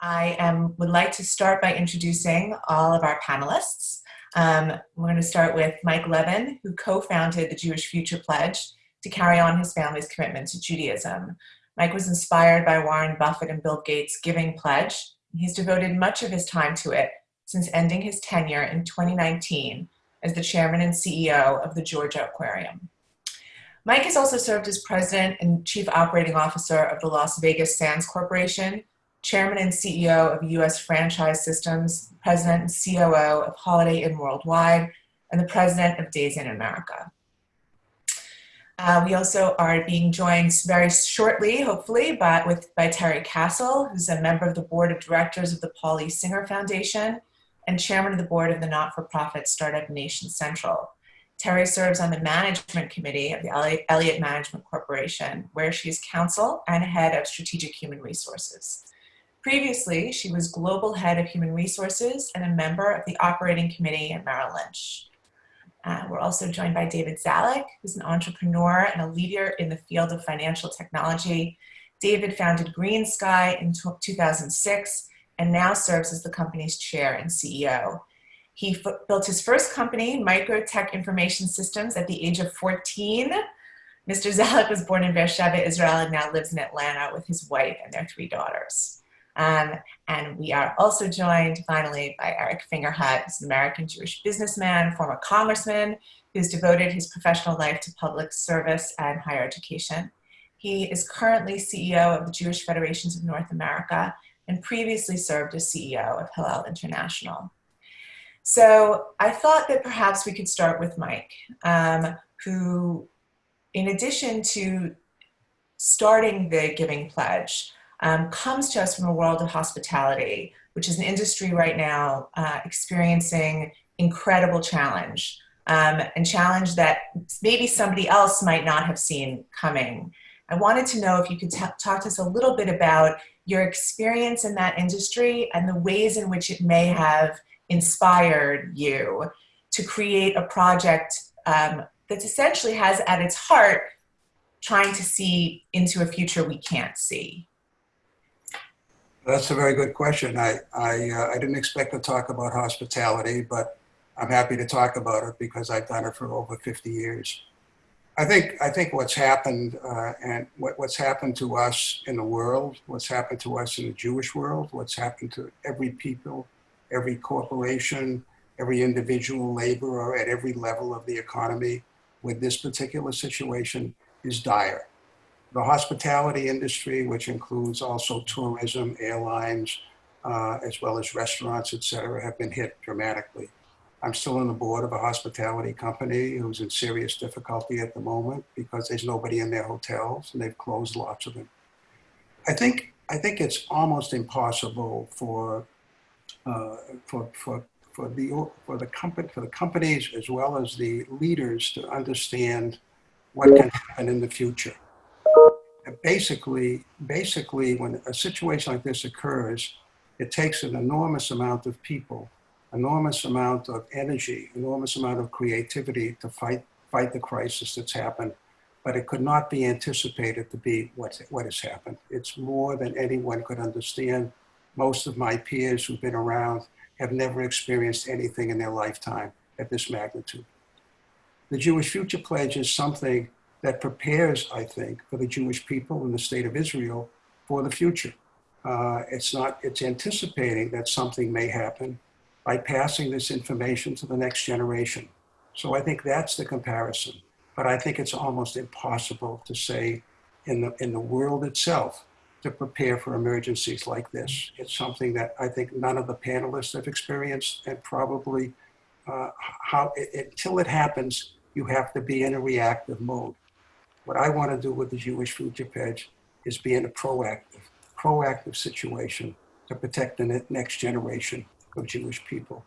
I am, would like to start by introducing all of our panelists. Um, we're going to start with Mike Levin, who co-founded the Jewish Future Pledge to carry on his family's commitment to Judaism. Mike was inspired by Warren Buffett and Bill Gates' Giving Pledge. He's devoted much of his time to it since ending his tenure in 2019 as the chairman and CEO of the Georgia Aquarium. Mike has also served as president and chief operating officer of the Las Vegas Sands Corporation, chairman and CEO of US Franchise Systems, president and COO of Holiday Inn Worldwide, and the president of Days Inn America. Uh, we also are being joined very shortly, hopefully, by, with, by Terry Kassel, who's a member of the board of directors of the Paul E. Singer Foundation and chairman of the board of the not-for-profit startup Nation Central. Terry serves on the management committee of the Elliott Management Corporation, where she is counsel and head of strategic human resources. Previously, she was global head of human resources and a member of the operating committee at Merrill Lynch. Uh, we're also joined by David Zalik, who's an entrepreneur and a leader in the field of financial technology. David founded GreenSky in 2006 and now serves as the company's chair and CEO. He built his first company, Microtech Information Systems, at the age of 14. Mr. Zalik was born in Beersheba, Israel, and now lives in Atlanta with his wife and their three daughters. Um, and we are also joined finally by Eric Fingerhut, who's an American Jewish businessman, former congressman, who's devoted his professional life to public service and higher education. He is currently CEO of the Jewish Federations of North America and previously served as CEO of Hillel International. So I thought that perhaps we could start with Mike, um, who, in addition to starting the Giving Pledge, um, comes to us from a world of hospitality, which is an industry right now uh, experiencing incredible challenge um, and challenge that maybe somebody else might not have seen coming. I wanted to know if you could talk to us a little bit about your experience in that industry and the ways in which it may have inspired you to create a project um, that essentially has at its heart trying to see into a future we can't see. That's a very good question. I, I, uh, I didn't expect to talk about hospitality, but I'm happy to talk about it because I've done it for over 50 years. I think I think what's happened uh, and what, what's happened to us in the world, what's happened to us in the Jewish world, what's happened to every people, every corporation, every individual laborer at every level of the economy with this particular situation is dire. The hospitality industry, which includes also tourism, airlines, uh, as well as restaurants, et cetera, have been hit dramatically. I'm still on the board of a hospitality company who's in serious difficulty at the moment because there's nobody in their hotels and they've closed lots of them. I think I think it's almost impossible for uh, for for for the for the company for the companies as well as the leaders to understand what can happen in the future. Basically, basically, when a situation like this occurs, it takes an enormous amount of people enormous amount of energy, enormous amount of creativity to fight, fight the crisis that's happened. But it could not be anticipated to be what, what has happened. It's more than anyone could understand. Most of my peers who've been around have never experienced anything in their lifetime at this magnitude. The Jewish Future Pledge is something that prepares, I think, for the Jewish people in the state of Israel for the future. Uh, it's not, it's anticipating that something may happen by passing this information to the next generation. So I think that's the comparison. But I think it's almost impossible to say in the, in the world itself to prepare for emergencies like this. It's something that I think none of the panelists have experienced and probably uh, how, it, until it happens, you have to be in a reactive mode. What I want to do with the Jewish Future Pledge is be in a proactive, proactive situation to protect the next generation of Jewish people.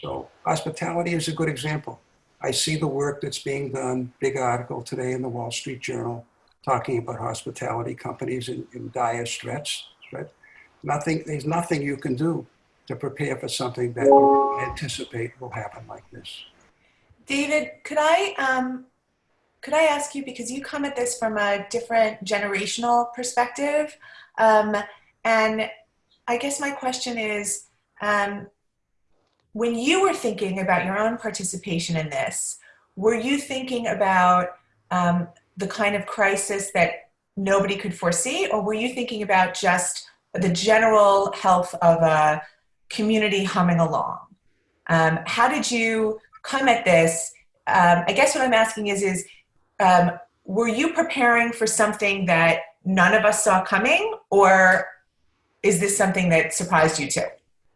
So hospitality is a good example. I see the work that's being done, big article today in the Wall Street Journal, talking about hospitality companies in, in dire stress. Right? Nothing, there's nothing you can do to prepare for something that you anticipate will happen like this. David, could I, um, could I ask you, because you come at this from a different generational perspective, um, and I guess my question is um, when you were thinking about your own participation in this, were you thinking about um, the kind of crisis that nobody could foresee, or were you thinking about just the general health of a community humming along? Um, how did you come at this? Um, I guess what I'm asking is, is um, were you preparing for something that none of us saw coming, or is this something that surprised you too?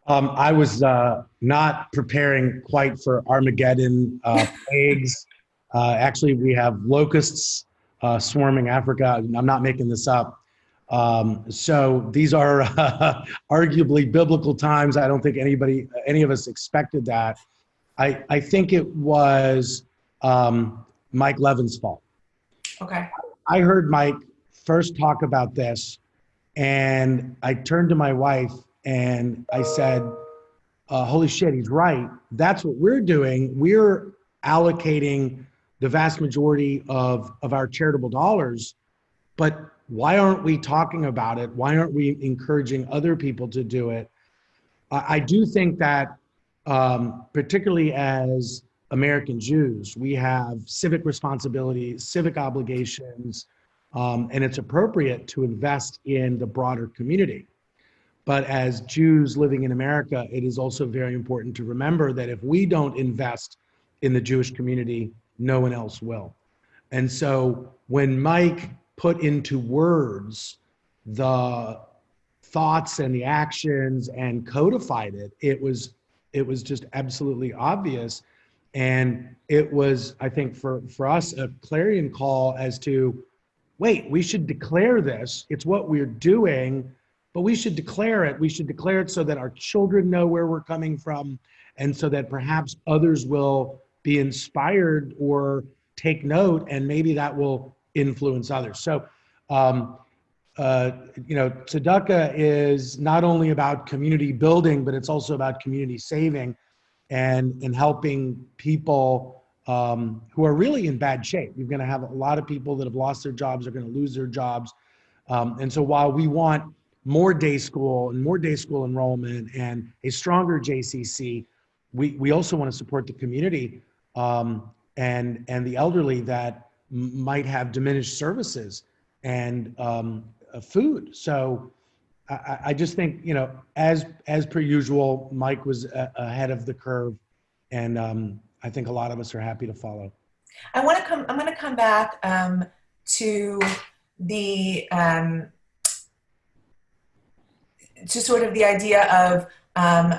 Um, I was uh, not preparing quite for Armageddon, uh, plagues. Uh, actually, we have locusts uh, swarming Africa. I'm not making this up. Um, so these are arguably biblical times. I don't think anybody, any of us expected that. I, I think it was um, Mike Levin's fault. Okay. I heard Mike first talk about this, and I turned to my wife and I said, uh, "Holy shit, he's right. That's what we're doing. We're allocating the vast majority of of our charitable dollars, but why aren't we talking about it? Why aren't we encouraging other people to do it? I, I do think that, um, particularly as American Jews, we have civic responsibilities, civic obligations, um, and it's appropriate to invest in the broader community. But as Jews living in America, it is also very important to remember that if we don't invest in the Jewish community, no one else will. And so when Mike put into words the thoughts and the actions and codified it it was it was just absolutely obvious and it was i think for for us a clarion call as to wait we should declare this. It's what we're doing but we should declare it. We should declare it so that our children know where we're coming from and so that perhaps others will be inspired or take note and maybe that will influence others. So, um, uh, you know, tzedakah is not only about community building, but it's also about community saving and, in helping people um, who are really in bad shape. You're going to have a lot of people that have lost their jobs, are going to lose their jobs. Um, and so while we want more day school and more day school enrollment and a stronger JCC, we, we also want to support the community um, and, and the elderly that might have diminished services and um, uh, food. So I, I, just think you know, as as per usual, Mike was a, ahead of the curve, and um, I think a lot of us are happy to follow. I want to come. I'm going to come back um, to the um, to sort of the idea of um,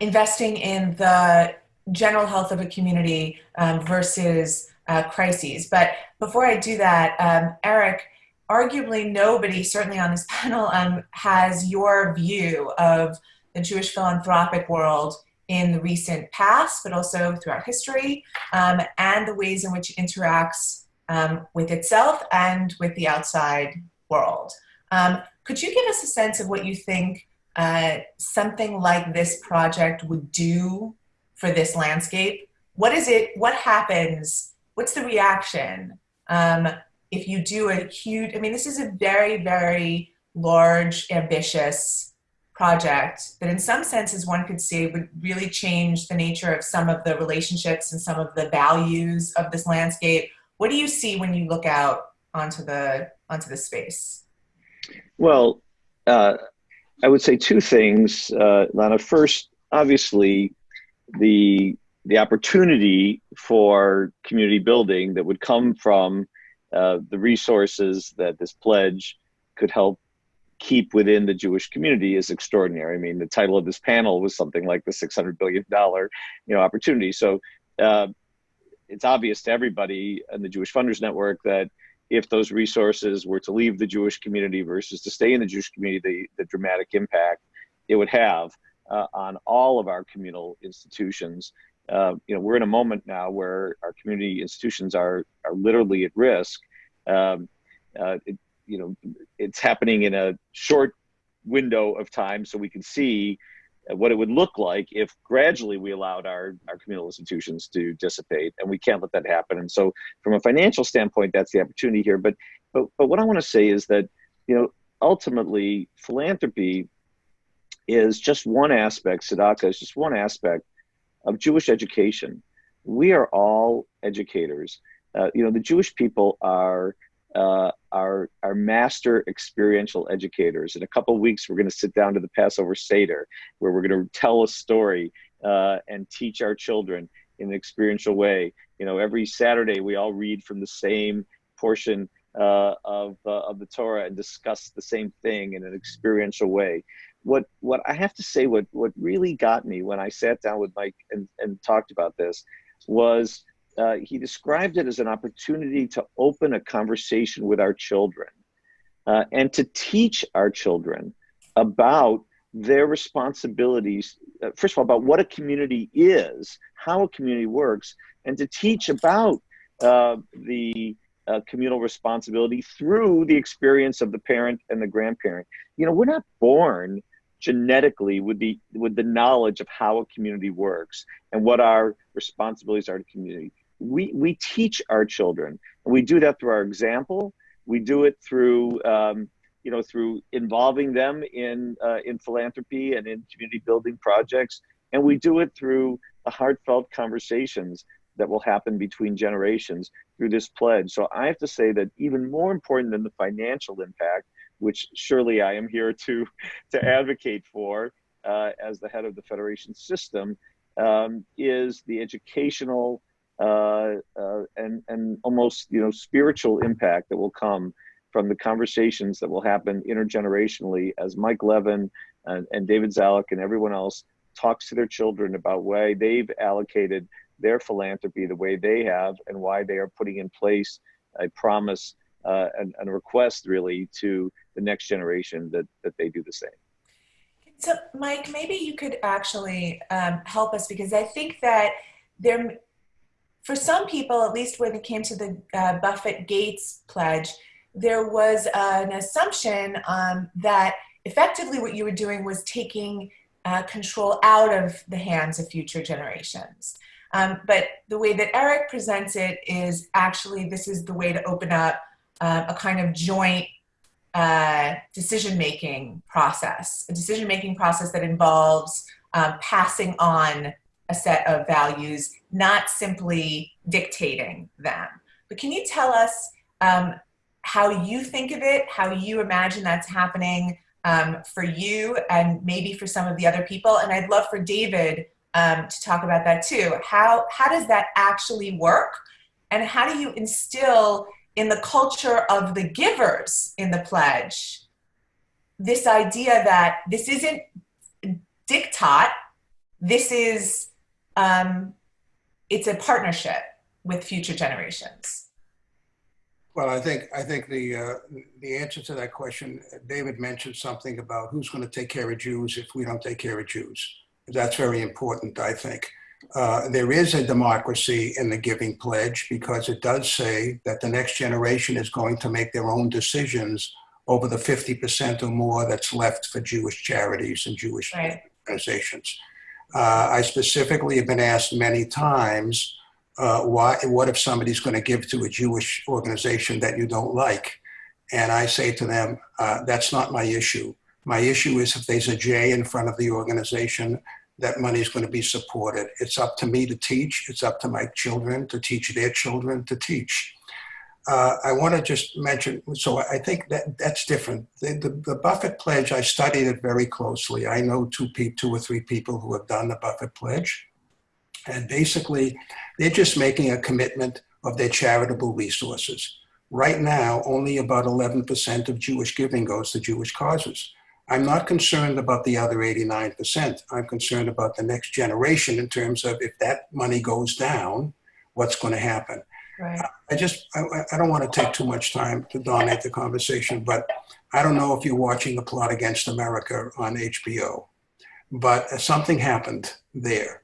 investing in the general health of a community um, versus uh, crises. But before I do that, um, Eric, arguably nobody, certainly on this panel, um, has your view of the Jewish philanthropic world in the recent past, but also throughout history, um, and the ways in which it interacts um, with itself and with the outside world. Um, could you give us a sense of what you think uh, something like this project would do for this landscape? What is it, what happens what's the reaction um, if you do a huge, I mean, this is a very, very large, ambitious project that in some senses one could say would really change the nature of some of the relationships and some of the values of this landscape. What do you see when you look out onto the, onto the space? Well, uh, I would say two things, uh, Lana. First, obviously, the the opportunity for community building that would come from uh, the resources that this pledge could help keep within the Jewish community is extraordinary. I mean, the title of this panel was something like the six hundred billion dollar, you know, opportunity. So uh, it's obvious to everybody in the Jewish Funders Network that if those resources were to leave the Jewish community versus to stay in the Jewish community, the, the dramatic impact it would have uh, on all of our communal institutions uh, you know, we're in a moment now where our community institutions are are literally at risk. Um, uh, it, you know, it's happening in a short window of time, so we can see what it would look like if gradually we allowed our, our communal institutions to dissipate and we can't let that happen and so from a financial standpoint that's the opportunity here but but, but what i want to say is that you know ultimately philanthropy is just one aspect, Tzedakah is just one aspect of Jewish education. We are all educators. Uh, you know, the Jewish people are uh, are are master experiential educators. In a couple weeks, we're going to sit down to the Passover Seder, where we're going to tell a story uh, and teach our children in an experiential way. You know, every Saturday we all read from the same portion uh, of uh, of the Torah and discuss the same thing in an experiential way. What what I have to say, what what really got me when I sat down with Mike and, and talked about this was uh, he described it as an opportunity to open a conversation with our children uh, and to teach our children about their responsibilities. Uh, first of all, about what a community is, how a community works, and to teach about uh, the uh, communal responsibility through the experience of the parent and the grandparent. You know, we're not born genetically with the with the knowledge of how a community works and what our responsibilities are to community. We we teach our children. And we do that through our example. We do it through um, you know through involving them in uh, in philanthropy and in community building projects. And we do it through the heartfelt conversations that will happen between generations through this pledge. So i have to say that even more important than the financial impact which surely i am here to to advocate for uh, as the head of the federation system um, is the educational uh, uh, and and almost you know spiritual impact that will come from the conversations that will happen intergenerationally as Mike Levin and, and David Zalik and everyone else talks to their children about why they've allocated their philanthropy the way they have and why they are putting in place a promise uh, and, and, a request really to the next generation that, that they do the same. So Mike, maybe you could actually um, help us because I think that there for some people, at least when it came to the uh, Buffett Gates pledge, there was an assumption um, that effectively what you were doing was taking uh, control out of the hands of future generations. Um, but the way that Eric presents it is actually this is the way to open up uh, a kind of joint uh, decision making process, a decision making process that involves um, passing on a set of values, not simply dictating them. But can you tell us um, how you think of it, how you imagine that's happening um, for you and maybe for some of the other people? And I'd love for David um, to talk about that too. How, how does that actually work? And how do you instill in the culture of the givers in the pledge this idea that this isn't diktat, this is um, it's a partnership with future generations? Well, I think I think the uh, the answer to that question, David mentioned something about who's going to take care of Jews if we don't take care of Jews. That's very important, I think. Uh, there is a democracy in the Giving Pledge because it does say that the next generation is going to make their own decisions over the 50% or more that's left for Jewish charities and Jewish right. organizations. Uh, I specifically have been asked many times, uh, why, what if somebody's going to give to a Jewish organization that you don't like? And I say to them, uh, that's not my issue. My issue is if there's a J in front of the organization, that money is going to be supported. It's up to me to teach. It's up to my children to teach their children to teach. Uh, I want to just mention, so I think that that's different. The, the, the, Buffett Pledge, I studied it very closely. I know two, two or three people who have done the Buffett Pledge. And basically, they're just making a commitment of their charitable resources. Right now, only about 11% of Jewish giving goes to Jewish causes. I'm not concerned about the other 89%. I'm concerned about the next generation in terms of if that money goes down, what's going to happen. Right. I just, I, I don't want to take too much time to dominate the conversation, but I don't know if you're watching The Plot Against America on HBO, but something happened there.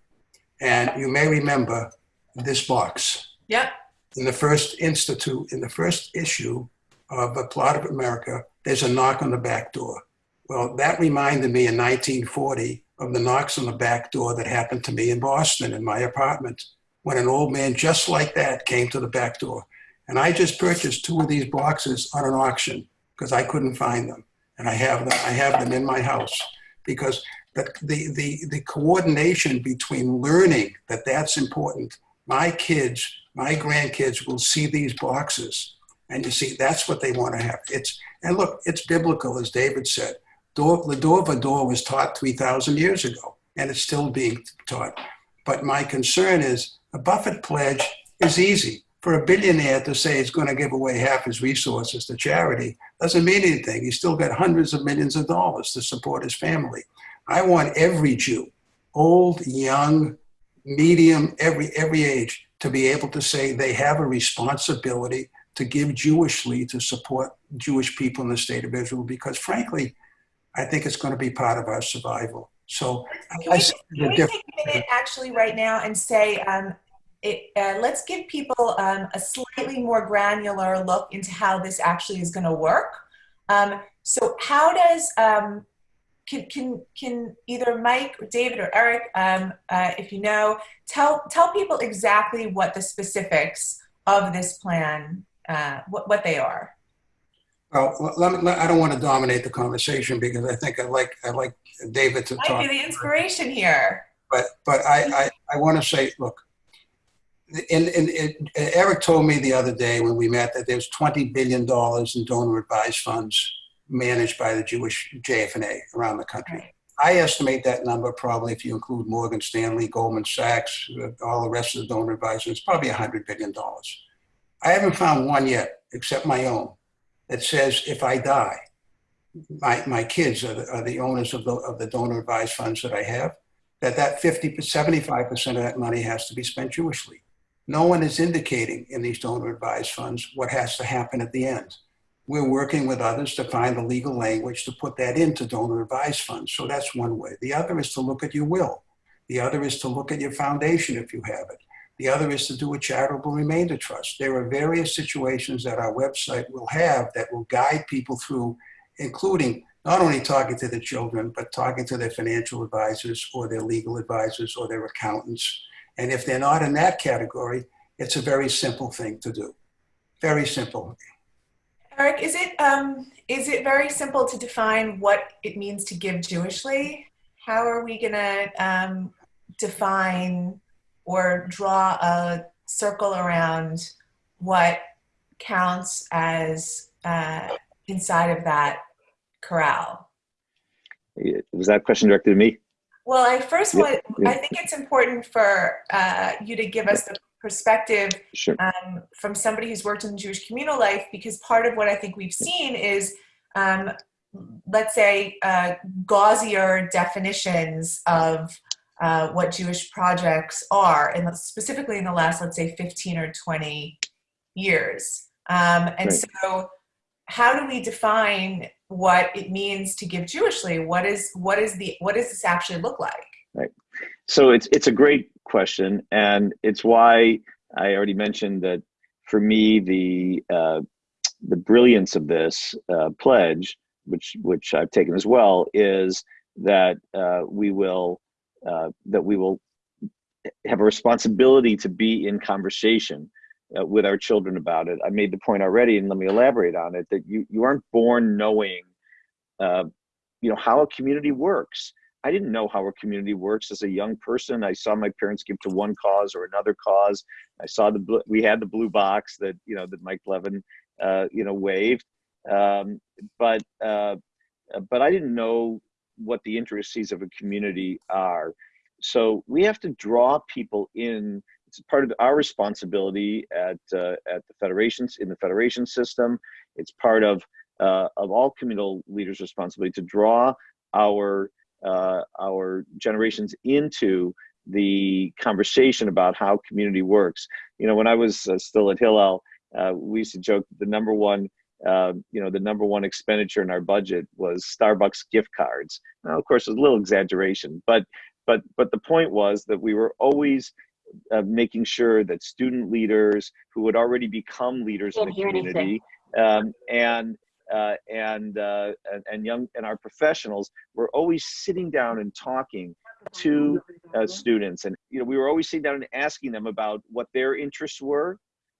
And you may remember this box. Yep. In the first institute, in the first issue of The Plot of America, there's a knock on the back door. Well, that reminded me in 1940 of the knocks on the back door that happened to me in Boston in my apartment when an old man just like that came to the back door. And I just purchased two of these boxes on an auction because I couldn't find them. And I have them, I have them in my house because the, the, the, the coordination between learning that that's important. My kids, my grandkids will see these boxes and you see, that's what they want to have. It's, and look, it's biblical, as David said. Door, the door was taught 3,000 years ago and it's still being taught. But my concern is a Buffett pledge is easy. For a billionaire to say he's going to give away half his resources to charity doesn't mean anything. He's still got hundreds of millions of dollars to support his family. I want every Jew, old, young, medium, every every age, to be able to say they have a responsibility to give Jewishly to support Jewish people in the state of Israel because frankly, I think it's going to be part of our survival. So can we, can we take a minute actually right now and say, um, it, uh, let's give people um, a slightly more granular look into how this actually is going to work. Um, so how does, um, can, can, can either Mike, or David, or Eric, um, uh, if you know, tell, tell people exactly what the specifics of this plan, uh, what, what they are? Well, let me, let, I don't want to dominate the conversation because I think I like I like David to Might talk. be the inspiration here. But but I I, I want to say, look, in, in, in, Eric told me the other day when we met that there's 20 billion dollars in donor advised funds managed by the Jewish JFNA around the country. Right. I estimate that number probably if you include Morgan Stanley, Goldman Sachs, uh, all the rest of the donor advisors, probably $100 billion. I haven't found one yet, except my own, that says if I die, my, my kids are the, are the owners of the, of the donor advised funds that I have, that that 50, 75% of that money has to be spent Jewishly. No one is indicating in these donor advised funds what has to happen at the end. We're working with others to find the legal language to put that into donor advised funds. So that's one way. The other is to look at your will. The other is to look at your foundation if you have it. The other is to do a charitable remainder trust. There are various situations that our website will have that will guide people through, including not only talking to the children, but talking to their financial advisors or their legal advisors or their accountants. And if they're not in that category, it's a very simple thing to do. Very simple. Eric, is it um, is it very simple to define what it means to give Jewishly? How are we going to um, define or draw a circle around what counts as uh, inside of that corral? Was that question directed to me? Well, I first Yeah, want, yeah. I think it's important for uh, you to give us the perspective Sure. um, from somebody who's worked in Jewish communal life, because part of what I think we've seen is, um, let's say, uh, gauzier definitions of uh, what Jewish projects are, and specifically in the last, let's say, 15 or 20 years. Um, and Right. so, how do we define what it means to give Jewishly? What is what is the what does this actually look like? Right. So it's it's a great question, and it's why I already mentioned that for me the uh, the brilliance of this uh, pledge, which which I've taken as well, is that uh, we will uh, that we will have a responsibility to be in conversation uh, with our children about it. I made the point already, and let me elaborate on it. That you you aren't born knowing, uh, you know, how a community works. I didn't know how a community works as a young person. I saw my parents give to one cause or another cause. I saw the we had the blue box that you know that Mike Levin uh, you know waved, um, but uh, but I didn't know what the intricacies of a community are. So we have to draw people in. It's part of our responsibility at uh, at the federations in the federation system. It's part of uh, of all communal leaders' responsibility to draw our uh, our generations into the conversation about how community works. You know, when I was uh, still at Hillel, uh, we used to joke the number one, uh, you know, the number one expenditure in our budget was Starbucks gift cards. Now, of course, it's a little exaggeration, but but but the point was that we were always uh, making sure that student leaders who had already become leaders in the community um, and uh, and, uh, and and young and our professionals were always sitting down and talking to uh, students and you know we were always sitting down and asking them about what their interests were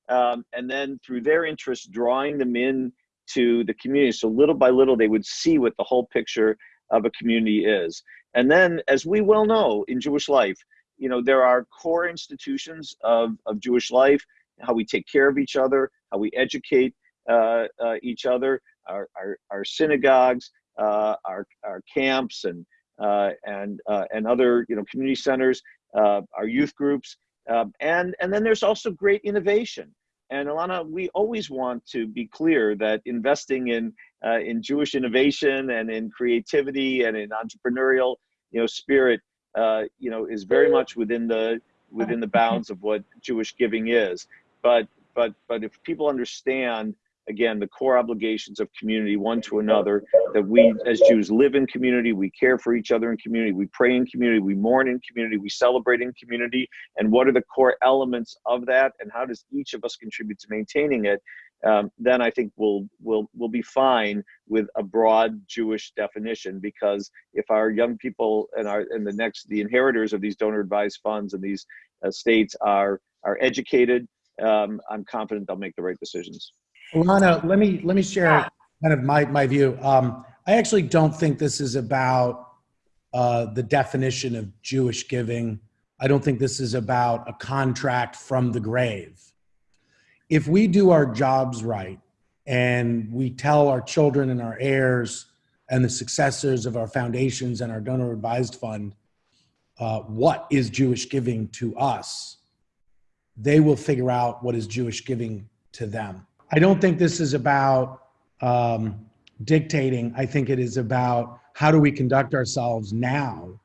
um, and then through their interests drawing them in to the community so little by little they would see what the whole picture of a community is. And then, as we well know in Jewish life, you know, there are core institutions of, of Jewish life, how we take care of each other, how we educate uh, uh, each other, our, our, our synagogues, uh, our, our camps, and, uh, and, uh, and other, you know, community centers, uh, our youth groups. Um, and, and then there's also great innovation. And Alana, we always want to be clear that investing in, in Jewish innovation and in creativity and in entrepreneurial, you know, spirit uh, you know, is very much within the within the bounds of what Jewish giving is. But but but if people understand again the core obligations of community one to another that we as jews live in community we care for each other in community we pray in community we mourn in community we celebrate in community and what are the core elements of that and how does each of us contribute to maintaining it um, then I think we'll we'll we'll be fine with a broad Jewish definition because if our young people and our and the next the inheritors of these donor advised funds and these uh, states are are educated, um, I'm confident they'll make the right decisions. Alana, let me let me share kind of my my view. Um, I actually don't think this is about uh, the definition of Jewish giving. I don't think this is about a contract from the grave if we do our jobs right and we tell our children and our heirs and the successors of our foundations and our donor advised fund uh, what is Jewish giving to us, they will figure out what is Jewish giving to them. I don't think this is about um, dictating. I think it is about how do we conduct ourselves now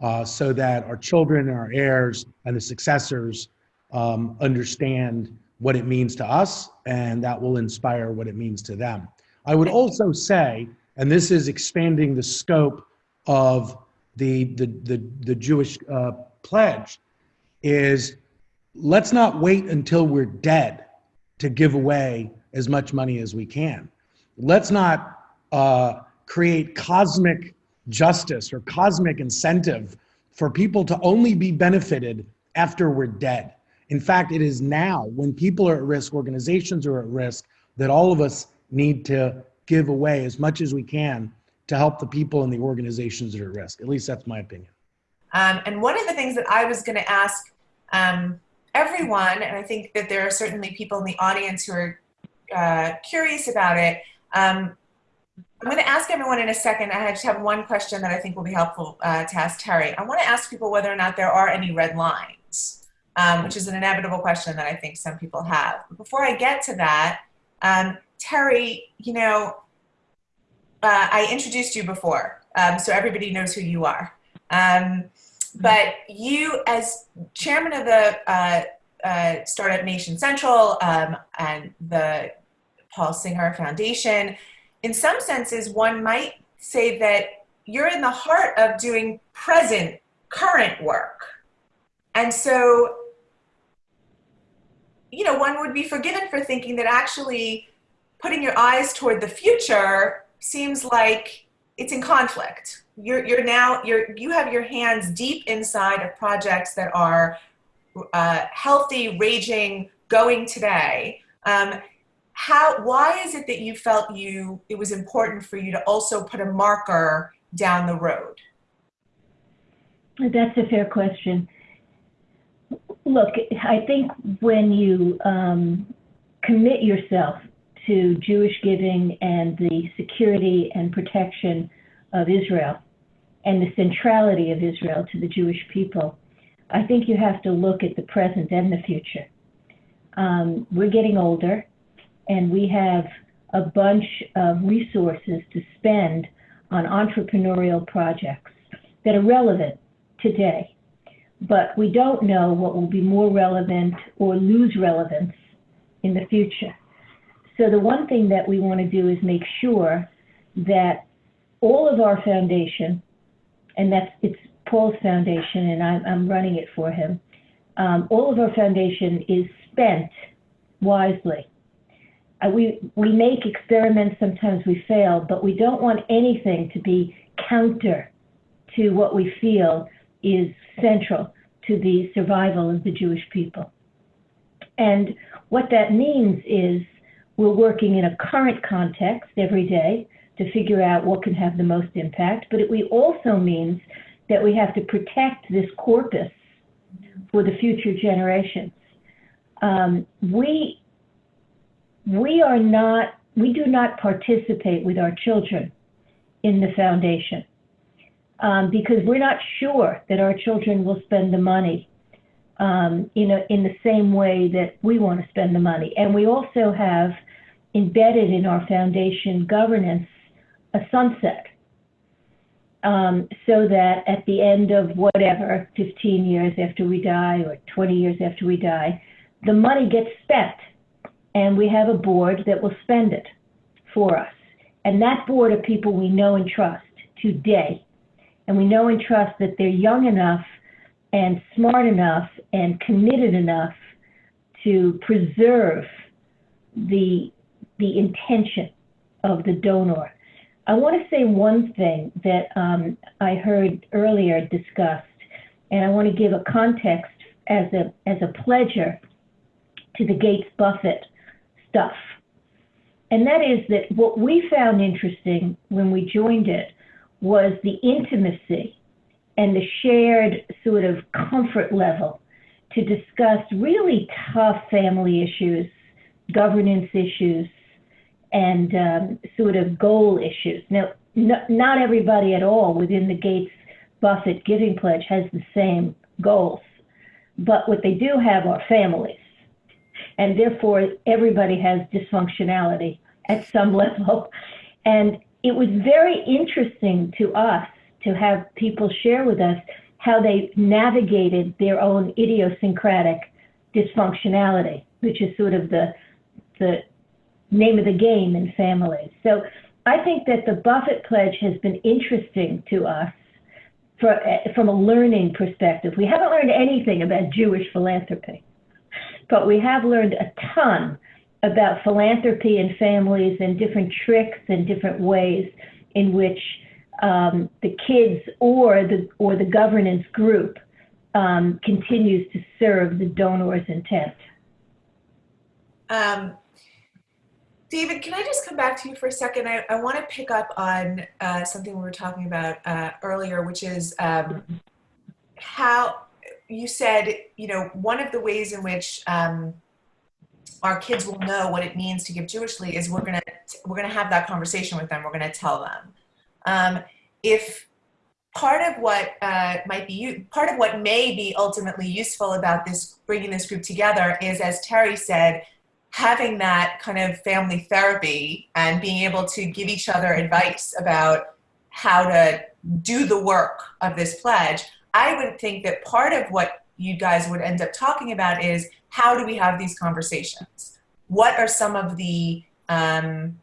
uh, so that our children and our heirs and the successors um, understand what it means to us, and that will inspire what it means to them. I would also say, and this is expanding the scope of the, the, the, the Jewish uh, pledge, is let's not wait until we're dead to give away as much money as we can. Let's not uh, create cosmic justice or cosmic incentive for people to only be benefited after we're dead. In fact, it is now when people are at risk, organizations are at risk, that all of us need to give away as much as we can to help the people and the organizations that are at risk. At least that's my opinion. Um, and one of the things that I was going to ask um, everyone, and I think that there are certainly people in the audience who are uh, curious about it. Um, I'm going to ask everyone in a second. I just have one question that I think will be helpful uh, to ask Terry. I want to ask people whether or not there are any red lines um, which is an inevitable question that I think some people have. But before I get to that, um, Terry, you know, uh, I introduced you before, um, so everybody knows who you are. Um, but you, as chairman of the uh, uh, Startup Nation Central um, and the Paul Singer Foundation, in some senses, one might say that you're in the heart of doing present, current work. And so you know, one would be forgiven for thinking that actually putting your eyes toward the future seems like it's in conflict. You're, you're now, you're, you have your hands deep inside of projects that are uh, healthy, raging, going today. Um, how, why is it that you felt you, it was important for you to also put a marker down the road? That's a fair question. Look, I think when you um, commit yourself to Jewish giving and the security and protection of Israel and the centrality of Israel to the Jewish people, I think you have to look at the present and the future. Um, we're getting older, and we have a bunch of resources to spend on entrepreneurial projects that are relevant today but we don't know what will be more relevant or lose relevance in the future. So the one thing that we want to do is make sure that all of our foundation, and that's it's Paul's foundation, and I'm, I'm running it for him. Um, all of our foundation is spent wisely. Uh, we we make experiments. Sometimes we fail, but we don't want anything to be counter to what we feel is central to the survival of the Jewish people. And what that means is we're working in a current context every day to figure out what can have the most impact, but it we also means that we have to protect this corpus for the future generations. Um, we we are not we do not participate with our children in the foundation um, because we're not sure that our children will spend the money um, in, a, in the same way that we want to spend the money. And we also have embedded in our foundation governance a sunset. Um, so that at the end of whatever, 15 years after we die or 20 years after we die, the money gets spent and we have a board that will spend it for us. And that board are people we know and trust today. And we know and trust that they're young enough and smart enough and committed enough to preserve the, the intention of the donor. I want to say one thing that um, I heard earlier discussed, and I want to give a context as a, as a pledger to the Gates Buffett stuff. And that is that what we found interesting when we joined it was the intimacy and the shared sort of comfort level to discuss really tough family issues, governance issues, and um, sort of goal issues. Now, no, not everybody at all within the Gates Buffett Giving Pledge has the same goals, but what they do have are families. And therefore, everybody has dysfunctionality at some level. And it was very interesting to us to have people share with us how they navigated their own idiosyncratic dysfunctionality, which is sort of the, the name of the game in families. So I think that the Buffett Pledge has been interesting to us for, from a learning perspective. We haven't learned anything about Jewish philanthropy, but we have learned a ton about philanthropy and families and different tricks and different ways in which um, the kids or the or the governance group um, continues to serve the donor's intent. Um, David, can I just come back to you for a second? I, I want to pick up on uh, something we were talking about uh, earlier, which is um, how you said, you know, one of the ways in which um, our kids will know what it means to give Jewishly is we're gonna we're gonna have that conversation with them. We're gonna tell them. Um, if part of what uh, might be part of what may be ultimately useful about this bringing this group together is, as Terry said, having that kind of family therapy and being able to give each other advice about how to do the work of this pledge. I would think that part of what you guys would end up talking about is how do we have these conversations? What are some of the um,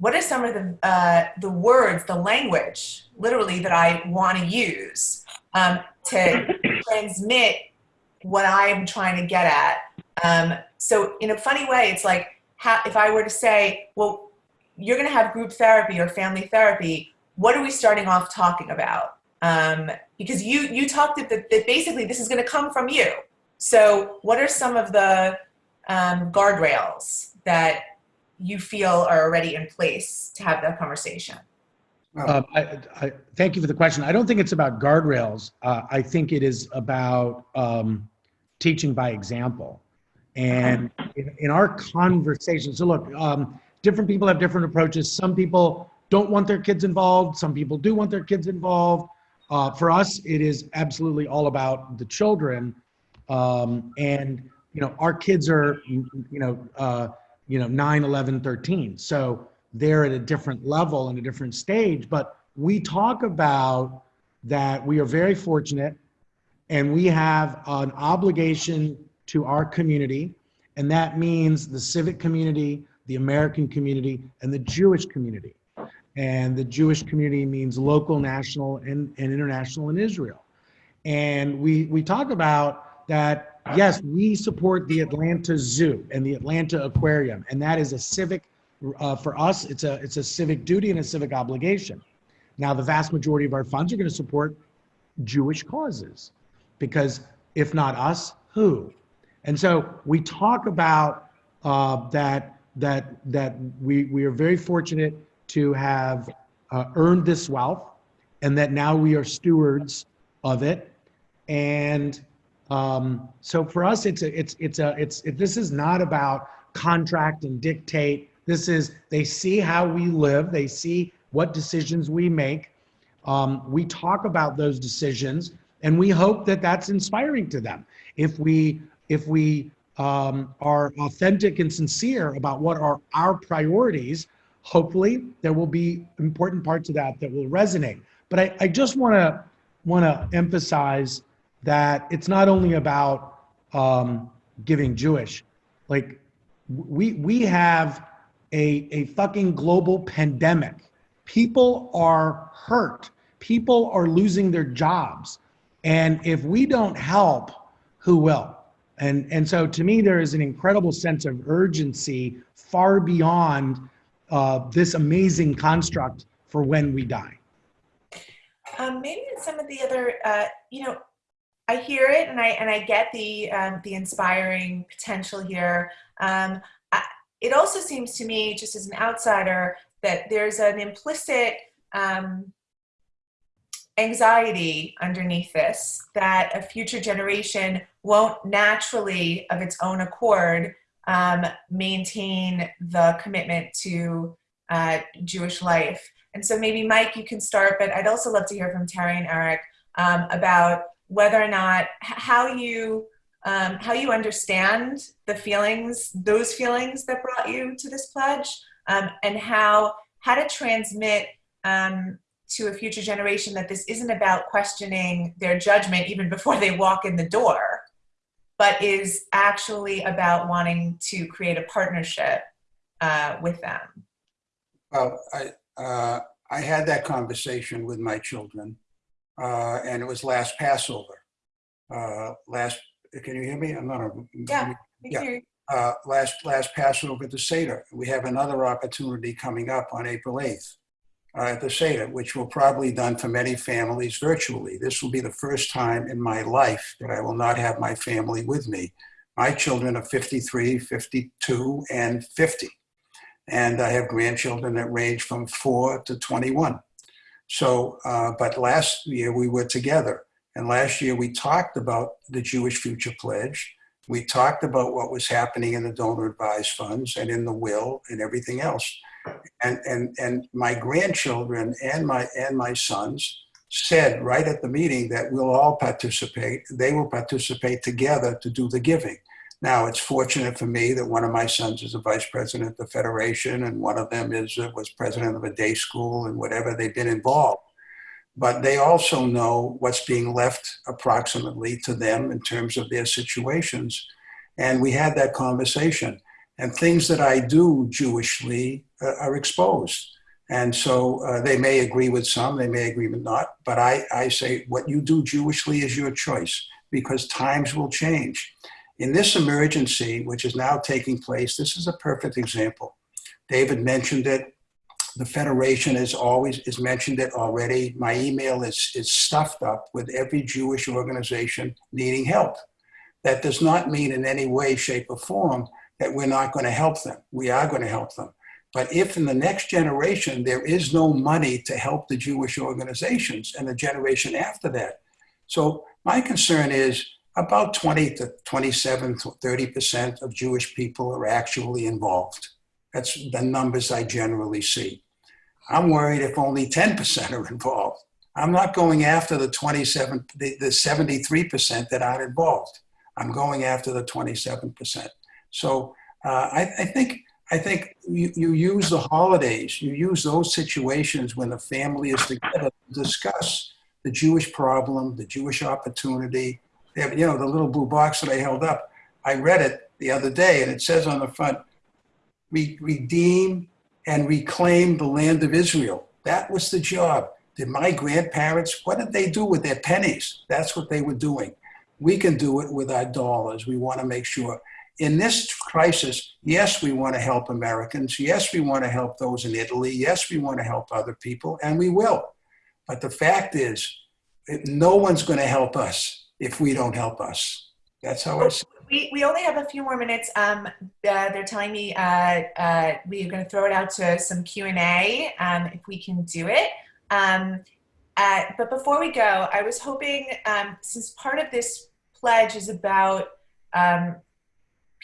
what are some of the uh, the words, the language, literally that I want to use um, to transmit what I'm trying to get at? Um, so in a funny way, it's like how, if I were to say, well, you're going to have group therapy or family therapy. What are we starting off talking about? Um, because you you talked that, that basically this is going to come from you. So what are some of the um, guardrails that you feel are already in place to have that conversation? Um, I, I, thank you for the question. I don't think it's about guardrails. Uh, I think it is about um, teaching by example. And in, in our conversations, so look, um, different people have different approaches. Some people don't want their kids involved. Some people do want their kids involved. Uh, for us, it is absolutely all about the children um, and you know, our kids are, you know, uh, you know, 9, 11, 13. So they're at a different level and a different stage. But we talk about that we are very fortunate and we have an obligation to our community. And that means the civic community, the American community, and the Jewish community. And the Jewish community means local, national, and, and international in Israel. And we, we talk about that yes, we support the Atlanta Zoo and the Atlanta Aquarium, and that is a civic uh, for us. It's a it's a civic duty and a civic obligation. Now, the vast majority of our funds are going to support Jewish causes, because if not us, who? And so we talk about uh, that that that we we are very fortunate to have uh, earned this wealth and that now we are stewards of it. And um, so for us, it's a, it's, it's a, it's, it, this is not about contract and dictate. This is, they see how we live. They see what decisions we make. Um, we talk about those decisions and we hope that that's inspiring to them. If we, if we um, are authentic and sincere about what are our priorities, hopefully there will be important parts of that that will resonate. But I, I just want to want to emphasize that it's not only about um, giving Jewish. Like we we have a a fucking global pandemic. People are hurt. People are losing their jobs, and if we don't help, who will? And and so to me, there is an incredible sense of urgency far beyond uh, this amazing construct for when we die. Um, maybe in some of the other, uh, you know, I hear it and I and I get the um, the inspiring potential here. Um, I, it also seems to me, just as an outsider, that there's an implicit um, anxiety underneath this that a future generation won't naturally, of its own accord, um, maintain the commitment to uh, Jewish life. And so maybe Mike, you can start, but I'd also love to hear from Terry and Eric um, about whether or not how you um, how you understand the feelings, those feelings that brought you to this pledge, um, and how how to transmit um, to a future generation that this isn't about questioning their judgment even before they walk in the door, but is actually about wanting to create a partnership uh, with them. Well, I, uh, I had that conversation with my children, uh, and it was last Passover. Uh, last, can you hear me? I'm not a. Yeah. Yeah. Uh, last last Passover at the Seder. We have another opportunity coming up on April 8th uh, at the Seder, which will probably done for many families virtually. This will be the first time in my life that I will not have my family with me. My children are 53, 52, and 50 and I have grandchildren that range from four to 21. So, uh, but last year we were together, and last year we talked about the Jewish Future Pledge. We talked about what was happening in the donor advised funds and in the will and everything else. And, and, and my grandchildren and my, and my sons said right at the meeting that we'll all participate. They will participate together to do the giving. Now, it's fortunate for me that one of my sons is a vice president of the federation, and one of them is uh, was president of a day school, and whatever they've been involved. But they also know what's being left approximately to them in terms of their situations, and we had that conversation. And things that I do Jewishly uh, are exposed. And so uh, they may agree with some, they may agree with not, but I, I say what you do Jewishly is your choice because times will change. In this emergency, which is now taking place, this is a perfect example. David mentioned it. The Federation is always is mentioned it already. My email is, is stuffed up with every Jewish organization needing help. That does not mean in any way, shape, or form that we're not going to help them. We are going to help them. But if in the next generation there is no money to help the Jewish organizations and the generation after that. So my concern is about 20 to 27 to 30% of Jewish people are actually involved. That's the numbers I generally see. I'm worried if only 10% are involved. I'm not going after the 27, the, the 73% that aren't involved. I'm going after the 27%. So uh, I, I, think I think you, you use the holidays, you use those situations when the family is together to discuss the Jewish problem, the Jewish opportunity, you know, the little blue box that I held up. I read it the other day, and it says on the front, "We redeem and reclaim the land of Israel." That was the job. Did my grandparents? What did they do with their pennies? That's what they were doing. We can do it with our dollars. We want to make sure. In this crisis, yes, we want to help Americans. Yes, we want to help those in Italy. Yes, we want to help other people, and we will. But the fact is, no one's going to help us if we don't help us. That's how I see it. we, we only have a few more minutes. Um, uh, they're telling me uh, uh, we're going to throw it out to some Q and A um, if we can do it. Um, uh, but before we go, I was hoping, um, since part of this pledge is about um,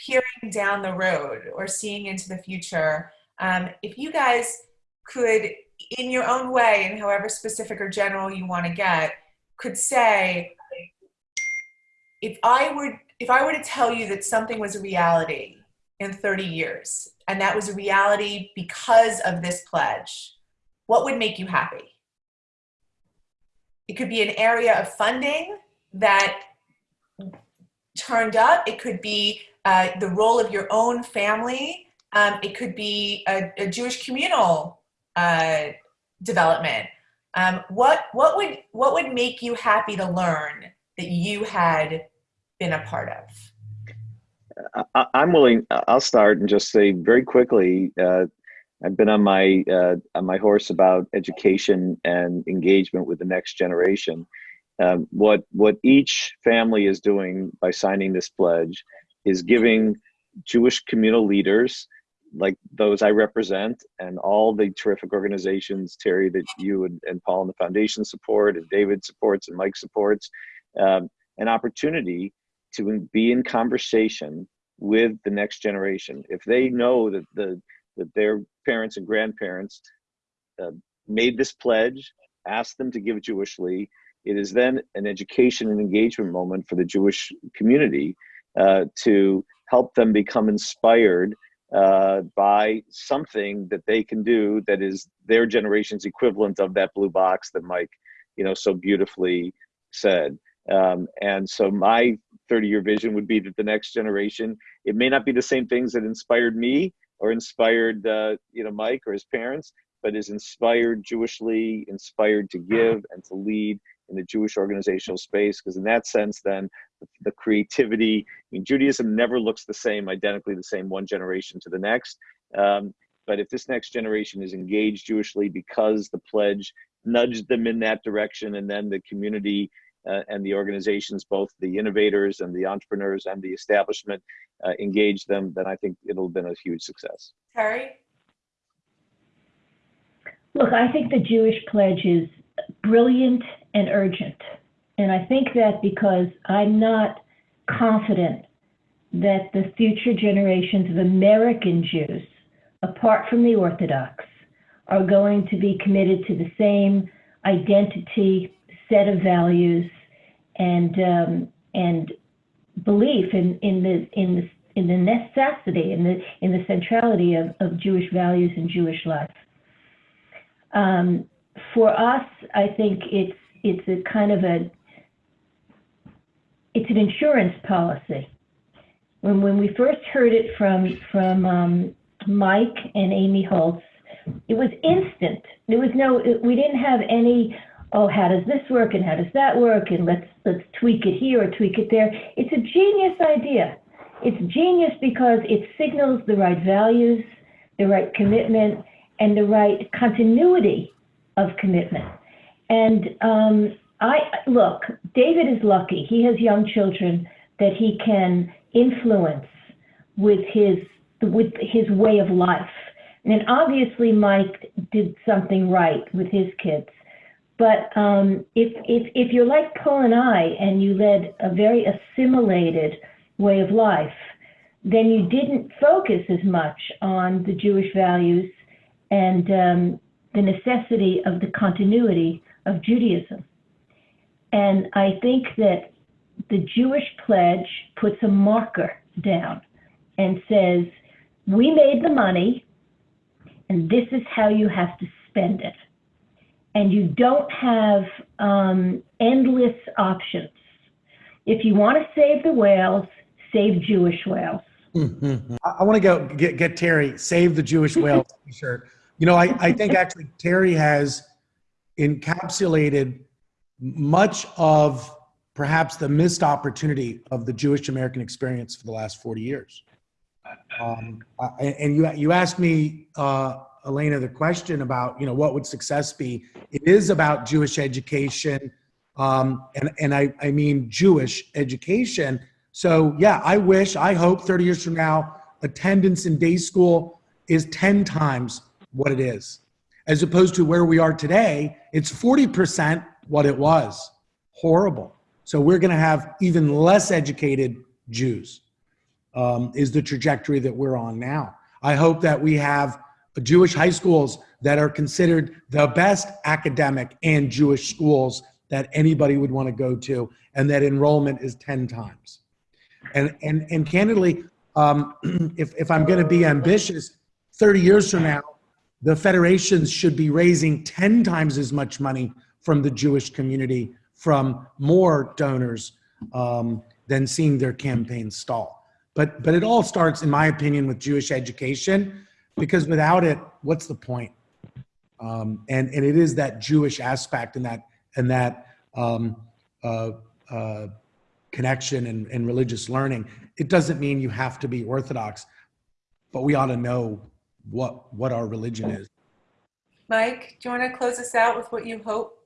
peering down the road or seeing into the future, um, if you guys could, in your own way, and however specific or general you want to get, could say, if I were if I were to tell you that something was a reality in 30 years, and that was a reality because of this pledge, what would make you happy? It could be an area of funding that turned up. It could be uh, the role of your own family. Um, it could be a, a Jewish communal uh, development. Um, what what would what would make you happy to learn that you had been a part of? I, I'm willing. I'll start and just say very quickly. Uh, I've been on my uh, on my horse about education and engagement with the next generation. Um, what what each family is doing by signing this pledge is giving Jewish communal leaders like those I represent and all the terrific organizations, Terry, that you and, and Paul and the foundation support and David supports and Mike supports, um, an opportunity to be in conversation with the next generation. If they know that the that their parents and grandparents uh, made this pledge, asked them to give Jewishly, it is then an education and engagement moment for the Jewish community uh, to help them become inspired uh, by something that they can do that is their generation's equivalent of that blue box that Mike, you know, so beautifully said. Um, and so my 30 year vision would be that the next generation, it may not be the same things that inspired me or inspired, uh, you know, Mike or his parents, but is inspired Jewishly, inspired to give and to lead in the Jewish organizational space. Because in that sense, then the creativity, I mean, Judaism never looks the same, identically the same, one generation to the next. Um, but if this next generation is engaged Jewishly because the pledge nudged them in that direction, and then the community uh, and the organizations, both the innovators and the entrepreneurs and the establishment, uh, engage them, then I think it'll have been a huge success. Terry? Look, I think the Jewish pledge is brilliant and urgent. And I think that because I'm not confident that the future generations of American Jews, apart from the Orthodox, are going to be committed to the same identity, set of values, and um, and belief in, in the in the in the necessity in the in the centrality of, of Jewish values and Jewish life. Um, for us, I think it's it's a kind of a it's an insurance policy. When when we first heard it from from um, Mike and Amy Holtz, it was instant. There was no we didn't have any oh how does this work and how does that work and let's let's tweak it here or tweak it there. It's a genius idea. It's genius because it signals the right values, the right commitment, and the right continuity of commitment. And um, I look, David is lucky. He has young children that he can influence with his with his way of life. And obviously, Mike did something right with his kids. But um, if, if, if you're like Paul and I and you led a very assimilated way of life, then you didn't focus as much on the Jewish values and um, the necessity of the continuity of Judaism. And I think that the Jewish pledge puts a marker down and says, we made the money, and this is how you have to spend it. And you don't have um, endless options. If you want to save the whales, save Jewish whales. Mm-hmm. I, I want to go get, get Terry, save the Jewish whales t-shirt. You know, I, I think actually Terry has encapsulated much of perhaps the missed opportunity of the Jewish American experience for the last 40 years. Um, and you, you asked me, uh, Elena, the question about, you know, what would success be? It is about Jewish education. Um, and, and I, I mean Jewish education So yeah, I wish, I hope 30 years from now, attendance in day school is 10 times what it is. As opposed to where we are today, it's 40% what it was. Horrible. So we're going to have even less educated Jews, um, is the trajectory that we're on now. I hope that we have Jewish high schools that are considered the best academic and Jewish schools that anybody would want to go to, and that enrollment is 10 times. And, and, and candidly, um, if, if I'm going to be ambitious, 30 years from now, the federations should be raising 10 times as much money from the Jewish community from more donors um, than seeing their campaign stall. But, but it all starts, in my opinion, with Jewish education, because without it, what's the point? Um, and, and it is that Jewish aspect and that, and that um, uh, uh, connection and, and religious learning. It doesn't mean you have to be Orthodox, but we ought to know what, what our religion is. Mike, do you want to close us out with what you hope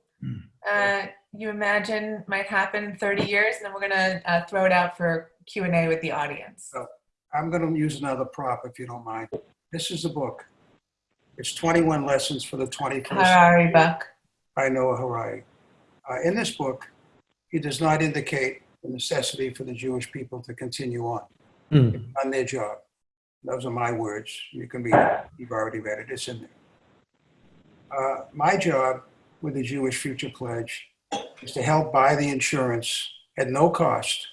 uh, you imagine might happen in 30 years? And then we're going to uh, throw it out for Q&A with the audience. So I'm going to use another prop if you don't mind. This is a book. It's 21 lessons for the 21st century. Harari Buck. by Noah Harari. Uh, in this book, he does not indicate the necessity for the Jewish people to continue on Hmm. on their job. Those are my words. You can read it. You've already read it. It's in there. Uh, my job with the Jewish Future Pledge is to help buy the insurance at no cost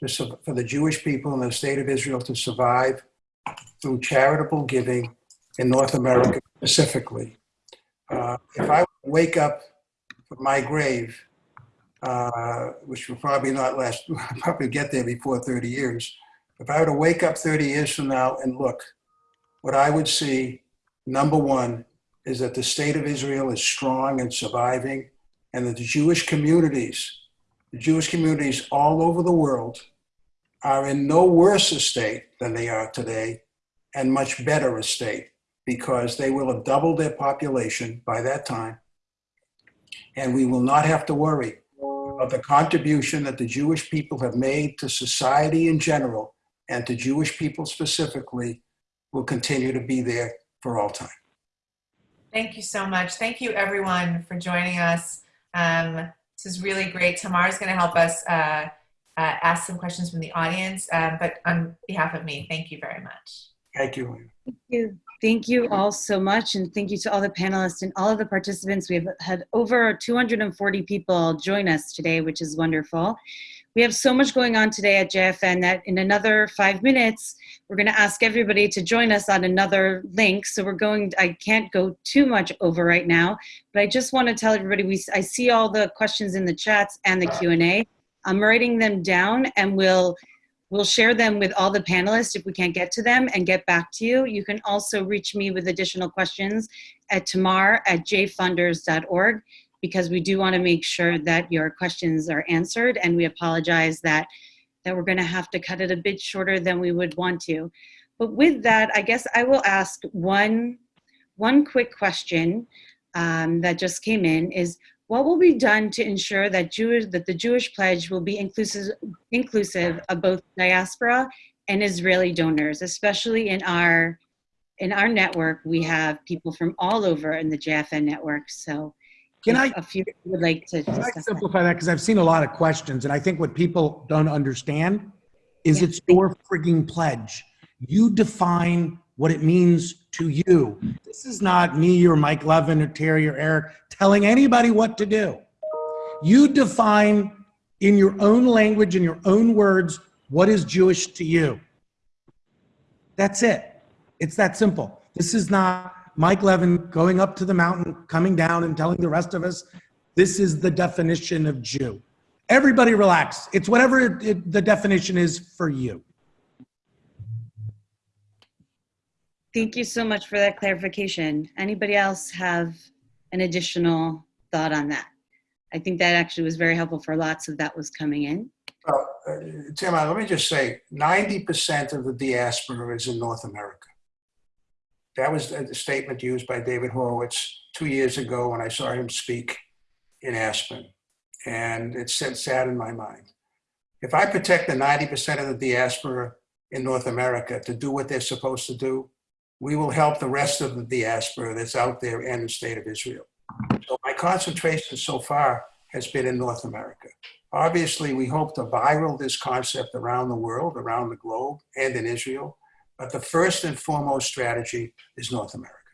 to, for the Jewish people in the state of Israel to survive through charitable giving in North America specifically. Uh, if I wake up from my grave, uh, which will probably not last, probably get there before 30 years. If I were to wake up 30 years from now and look, what I would see, number one, is that the state of Israel is strong and surviving, and that the Jewish communities, the Jewish communities all over the world, are in no worse a state than they are today, and much better a state, because they will have doubled their population by that time. And we will not have to worry about the contribution that the Jewish people have made to society in general and to Jewish people specifically will continue to be there for all time. Thank you so much. Thank you, everyone, for joining us. Um, this is really great. Tamar's going to help us uh, uh, ask some questions from the audience. Um, but on behalf of me, thank you very much. Thank you. Thank you. Thank you all so much. And thank you to all the panelists and all of the participants. We've had over 240 people join us today, which is wonderful. We have so much going on today at JFN that in another five minutes, we're going to ask everybody to join us on another link. So we're going, I can't go too much over right now, but I just want to tell everybody, we, I see all the questions in the chats and the Q&A. I'm writing them down and we'll We'll share them with all the panelists if we can't get to them and get back to you. You can also reach me with additional questions at tamar at jfunders.org because we do want to make sure that your questions are answered and we apologize that, that we're going to have to cut it a bit shorter than we would want to. But with that, I guess I will ask one, one quick question um, that just came in is what will be done to ensure that Jewish that the Jewish pledge will be inclusive inclusive of both diaspora and Israeli donors, especially in our in our network, we have people from all over in the JFN network. So Can I- a few would like to Can I simplify that? Because I've seen a lot of questions, and I think what people don't understand is Yeah. it's your frigging pledge. You define what it means to you. This is not me or Mike Leven or Terry or Eric telling anybody what to do. You define in your own language, in your own words, what is Jewish to you. That's it. It's that simple. This is not Mike Leven going up to the mountain, coming down and telling the rest of us, this is the definition of Jew. Everybody relax. It's whatever it, it- the definition is for you. Thank you so much for that clarification. Anybody else have an additional thought on that? I think that actually was very helpful for lots of that was coming in. Well, uh, Tim, uh, let me just say 90% of the diaspora is in North America. That was a statement used by David Horowitz two years ago when I saw him speak in Aspen. And it sat in my mind. If I protect the 90% of the diaspora in North America to do what they're supposed to do, we will help the rest of the diaspora that's out there and the state of Israel. So my concentration so far has been in North America. Obviously, we hope to viral this concept around the world, around the globe, and in Israel. But the first and foremost strategy is North America.